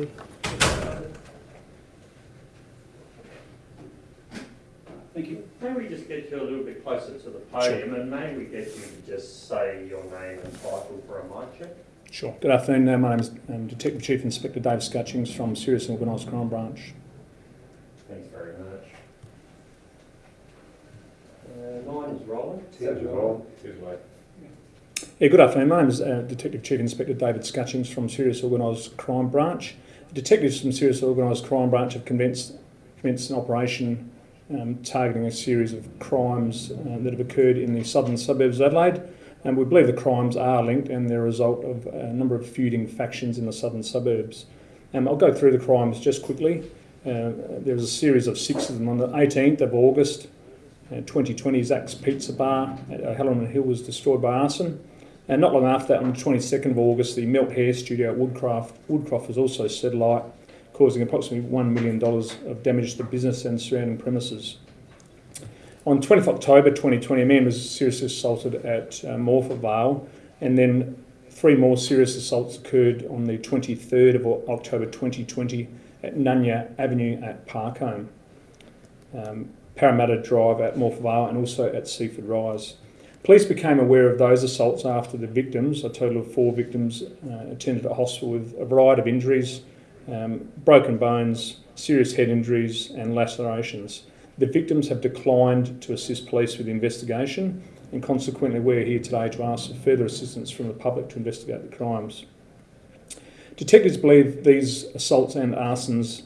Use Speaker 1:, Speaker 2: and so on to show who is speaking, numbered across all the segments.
Speaker 1: Ray.
Speaker 2: Thank you. May we just get you a little bit closer to the podium and may we get you to just say your name and title for a mic check?
Speaker 1: Sure. Good afternoon. Uh, my name is um, Detective Chief Inspector Dave Scutchings from Serious and Organised Crime Branch.
Speaker 2: Thanks very much. Uh, line is rolling.
Speaker 3: Sounds well. His way.
Speaker 1: Yeah, good afternoon. My name is uh, Detective Chief Inspector David Scutchings from Serious Organised Crime Branch. Detectives from Serious Organised Crime Branch have commenced, commenced an operation um, targeting a series of crimes uh, that have occurred in the southern suburbs of Adelaide. And we believe the crimes are linked and they're a result of a number of feuding factions in the southern suburbs. Um, I'll go through the crimes just quickly. Uh, there was a series of six of them on the 18th of August. Uh, 2020, Zach's Pizza Bar at O'Halloran Hill was destroyed by arson. And not long after that, on the 22nd of August, the Melt Hair Studio at Woodcraft, Woodcroft was also set alight, causing approximately $1 million of damage to the business and surrounding premises. On 20th October 2020, a man was seriously assaulted at uh, Morphett Vale, and then three more serious assaults occurred on the 23rd of October 2020 at Nunya Avenue at Park Holme, um, Parramatta Drive at Morphett Vale, and also at Seaford Rise. Police became aware of those assaults after the victims, a total of four victims, uh, attended a hospital with a variety of injuries, um, broken bones, serious head injuries, and lacerations. The victims have declined to assist police with the investigation, and consequently, we're here today to ask for further assistance from the public to investigate the crimes. Detectives believe these assaults and arsons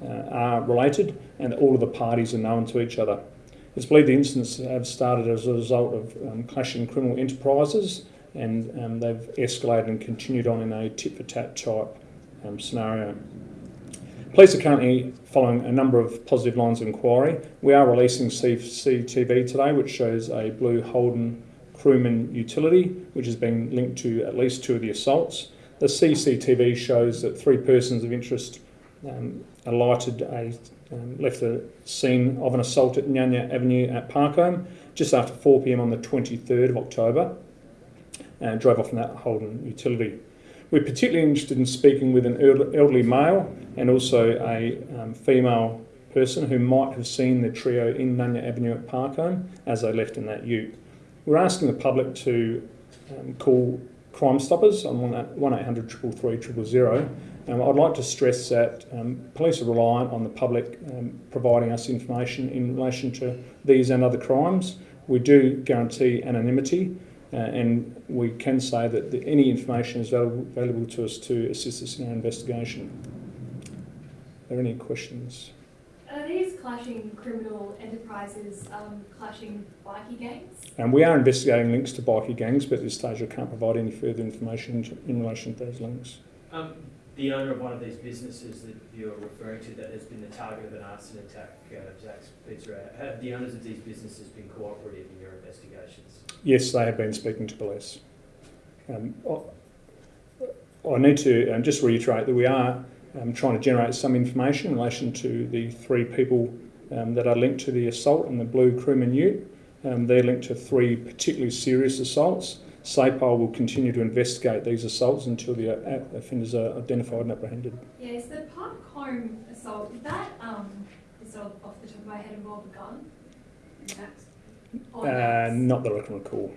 Speaker 1: uh, are related, and all of the parties are known to each other. It's believed the incidents have started as a result of um, clashing criminal enterprises and um, they've escalated and continued on in a tit for tat type um, scenario. Police are currently following a number of positive lines of inquiry. We are releasing CCTV today, which shows a blue Holden crewman utility, which has been linked to at least two of the assaults. The CCTV shows that three persons of interest um, alighted a um, left the scene of an assault at Nunya Avenue at Park Holme just after 4pm on the 23rd of October and drove off in that Holden utility. We're particularly interested in speaking with an elderly male and also a um, female person who might have seen the trio in Nunya Avenue at Park Holme as they left in that ute. We're asking the public to um, call Crime Stoppers on 1800 333 000 um, I'd like to stress that um, police are reliant on the public um, providing us information in relation to these and other crimes. We do guarantee anonymity uh, and we can say that the, any information is valuable to us to assist us in our investigation. Are there any questions?
Speaker 4: Are these clashing criminal enterprises um, clashing bikie gangs?
Speaker 1: And we are investigating links to bikie gangs, but at this stage I can't provide any further information in relation to those links.
Speaker 5: Um, the owner of one of these businesses that you're referring to that has been the target of an arson attack, uh, Jack's Pizza, have the owners of these businesses been cooperative in your investigations?
Speaker 1: Yes, they have been speaking to police. Um, I need to um, just reiterate that we are um, trying to generate some information in relation to the three people um, that are linked to the assault on the Blue Crewman Ute. Um, they're linked to three particularly serious assaults. SAPOL will continue to investigate these assaults until the uh, offenders are identified and apprehended.
Speaker 4: Yes, the Park Holme assault, did that, um, sort of off the top of my head, involve a gun?
Speaker 1: Uh, not that I can recall.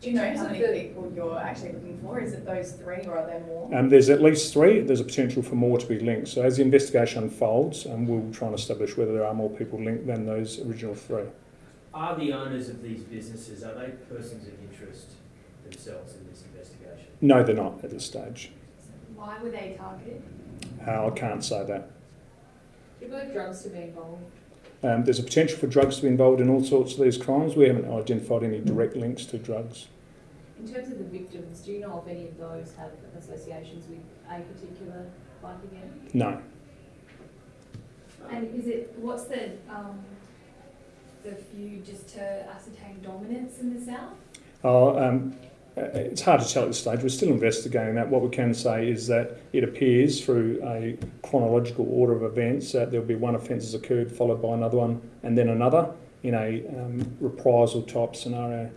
Speaker 6: Do you know how many people you're actually looking for? Is it those three or are there more?
Speaker 1: Um, there's at least three. There's a potential for more to be linked. So as the investigation unfolds, um, we'll try and establish whether there are more people linked than those original three.
Speaker 5: Are the owners of these businesses, are they persons of interest themselves in this investigation?
Speaker 1: No, they're not at this stage.
Speaker 4: Why were they targeted?
Speaker 1: Uh, I can't say that.
Speaker 4: Do you believe drugs to be involved?
Speaker 1: Um, there's a potential for drugs to be involved in all sorts of these crimes. We haven't identified any direct links to drugs.
Speaker 7: In terms of the victims, do you know if any of those have associations with a particular bikie gang?
Speaker 1: No.
Speaker 4: And is it, what's the um, the view just to ascertain dominance in the south?
Speaker 1: Oh, um, it's hard to tell at this stage. We're still investigating that. What we can say is that it appears through a chronological order of events that there'll be one offence has occurred followed by another one and then another in a um, reprisal type scenario.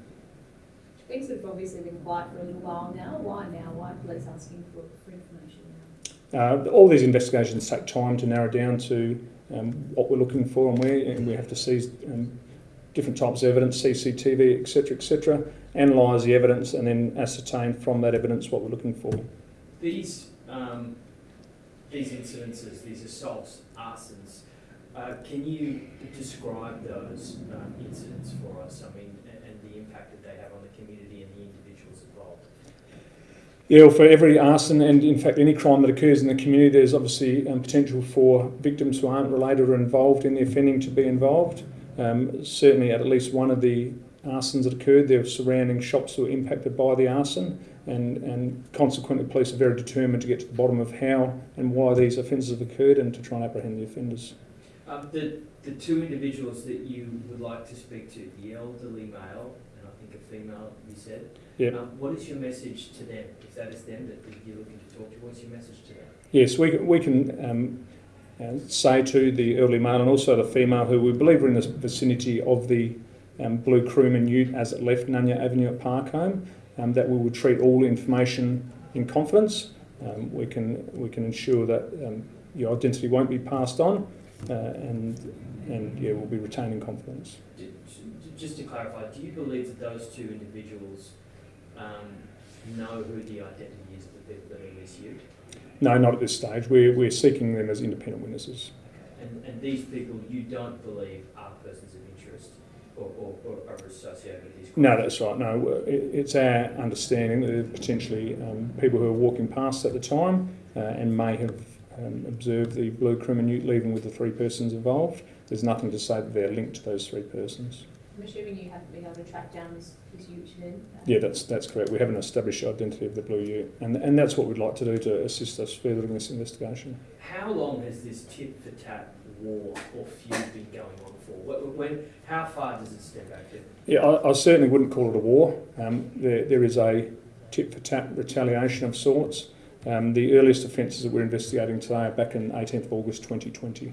Speaker 7: Things have obviously been quiet for a little while now. Why now? Why are police asking for, for information now?
Speaker 1: Uh, all these investigations take time to narrow down to um, what we're looking for and where, and we have to seize um, different types of evidence, CCTV, etc., etc., analyse the evidence, and then ascertain from that evidence what we're looking for.
Speaker 5: These, um, these incidences, these assaults, arsons, uh, can you describe those um, incidents for us? I mean, and, and the impact that they have on the community and the individuals involved?
Speaker 1: Yeah, well, for every arson and in fact any crime that occurs in the community, there's obviously um, potential for victims who aren't related or involved in the offending to be involved. Um, certainly, at at least one of the arsons that occurred, there were surrounding shops were impacted by the arson, and, and consequently, police are very determined to get to the bottom of how and why these offences have occurred and to try and apprehend the offenders.
Speaker 5: Um, the, the two individuals that you would like to speak to, the elderly male and I think a female, you said.
Speaker 1: Yep.
Speaker 5: Um, what is your message to them? If that is them that you're looking to talk to, what's your message to them?
Speaker 1: Yes, we, can- we can um, say to the early male and also the female who we believe are in the vicinity of the um, blue crewman ute as it left Nunya Avenue at Park Holme um, that we will treat all information in confidence. Um, we can we can ensure that um, your identity won't be passed on uh, and and yeah we'll be retaining confidence.
Speaker 5: Just to clarify, do you believe that those two individuals um, know who the identity is of the people that are ute?
Speaker 1: No, not at this stage. We're, we're seeking them as independent witnesses.
Speaker 5: And, and these people you don't believe are persons of interest or, or, or are associated with these crimes?
Speaker 1: No, that's right. No, it- it's our understanding that potentially um, people who are walking past at the time uh, and may have um, observed the blue crewman ute leaving with the three persons involved. There's nothing to say that they're linked to those three persons.
Speaker 7: I'm assuming you haven't been able to track down this, this ute then?
Speaker 1: Yeah, that's that's correct. We haven't established the identity of the blue ute, and and that's what we'd like to do to assist us further in this investigation.
Speaker 5: How long has this tit for tat war or feud been going on for? Wh- When, how far does it step back to?
Speaker 1: Yeah, I, I certainly wouldn't call it a war. Um, there, there is a tit for tat retaliation of sorts. Um, the earliest offences that we're investigating today are back in 18th of August 2020.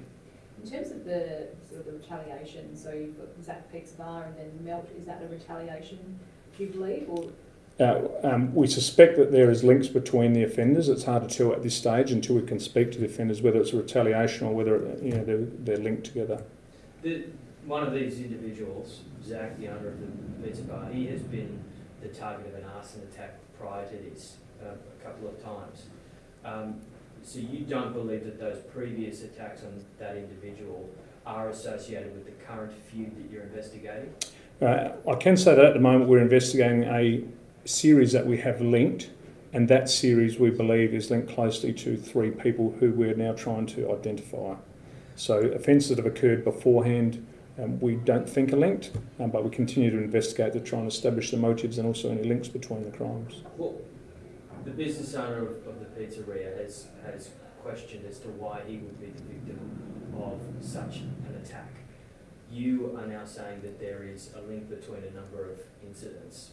Speaker 7: In terms of the sort of the retaliation, so you've got Zach Peck's bar and then Melt, is that a retaliation, do you believe, or
Speaker 1: Uh, um, we suspect that there is links between the offenders. It's hard to tell at this stage until we can speak to the offenders whether it's a retaliation or whether you know they're, they're linked together.
Speaker 5: The, one of these individuals, Zach, the owner of the pizza bar, he has been the target of an arson attack prior to this uh, a couple of times. Um, so you don't believe that those previous attacks on that individual are associated with the current feud that you're investigating?
Speaker 1: Uh, I can say that at the moment we're investigating a series that we have linked, and that series we believe is linked closely to three people who we're now trying to identify. So offences that have occurred beforehand um, we don't think are linked, um, but we continue to investigate to try and establish the motives and also any links between the crimes.
Speaker 5: Well, the business owner of, of the pizzeria has, has questioned as to why he would be the victim of such an attack. You are now saying that there is a link between a number of incidents.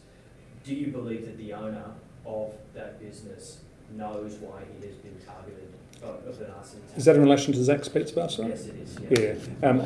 Speaker 5: Do you believe that the owner of that business knows why he has been targeted of, of an arson attack?
Speaker 1: Is that in relation to Zach's Pizza Bar, sorry?
Speaker 5: Yes, it is, yeah.
Speaker 1: Yeah, um,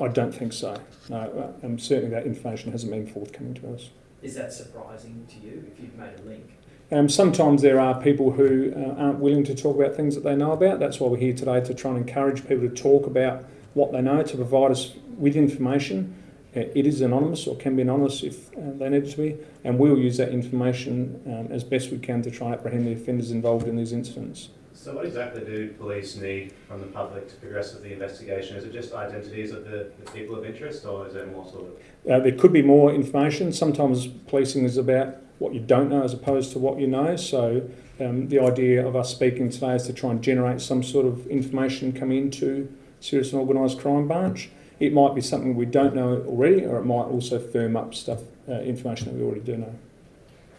Speaker 1: I, I don't think so. No, uh, um, certainly that information hasn't been forthcoming to us.
Speaker 5: Is that surprising to you, if you've made a link?
Speaker 1: Um, sometimes there are people who uh, aren't willing to talk about things that they know about. That's why we're here today to try and encourage people to talk about what they know, to provide us with information. Uh, it is anonymous or can be anonymous if uh, they need to be, and we'll use that information um, as best we can to try and apprehend the offenders involved in these incidents.
Speaker 3: So what exactly do police need from the public to progress with the investigation? Is it just identities of the, the people of interest or is there more sort of...
Speaker 1: Uh, there could be more information. Sometimes policing is about what you don't know as opposed to what you know. So um, the idea of us speaking today is to try and generate some sort of information coming into serious and organised crime branch. It might be something we don't know already, or it might also firm up stuff, uh, information that we already do know.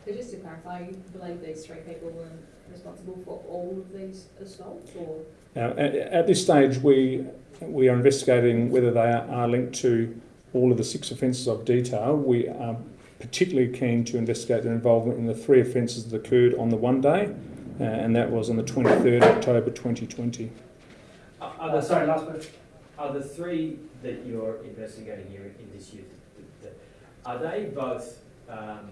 Speaker 7: So just to clarify, you believe these three people were responsible for all of these assaults, or?
Speaker 1: Now, at, at this stage, we we are investigating whether they are, are linked to all of the six offences I've detailed. We are particularly keen to investigate their involvement in the three offences that occurred on the one day, uh, and that was on the 23rd October 2020.
Speaker 5: Are, are
Speaker 2: Uh,
Speaker 5: the,
Speaker 2: sorry, last question.
Speaker 5: are the three that you're investigating here in this youth, th- th- are they both um,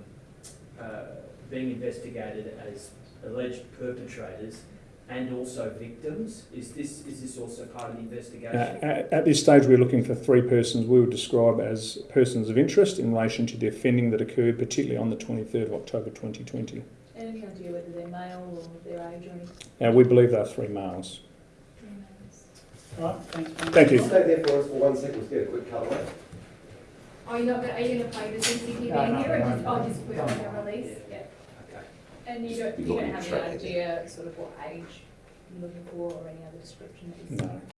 Speaker 5: uh, being investigated as alleged perpetrators and also victims? Is this, is this also part of the
Speaker 1: Uh,
Speaker 5: investigation?
Speaker 1: at, at this stage, we're looking for three persons we would describe as persons of interest in relation to the offending that occurred, particularly on the 23rd of October 2020.
Speaker 7: Any idea whether they're male or their age or anything?
Speaker 1: Uh, we believe they are three males.
Speaker 8: Right, thanks. Ben.
Speaker 1: Thank you.
Speaker 9: Stay there for us for one second, let's get a quick cutaway.
Speaker 4: Are you not gonna, are you gonna play the CCTV
Speaker 8: No, no,
Speaker 4: in here or
Speaker 8: no,
Speaker 4: just,
Speaker 8: no.
Speaker 4: oh, just put it on the release?
Speaker 7: Yeah.
Speaker 5: Okay.
Speaker 7: And you don't, you
Speaker 9: You've got
Speaker 7: don't have
Speaker 9: track
Speaker 7: any idea sort of what age you're looking for or any other description that you see?
Speaker 1: No.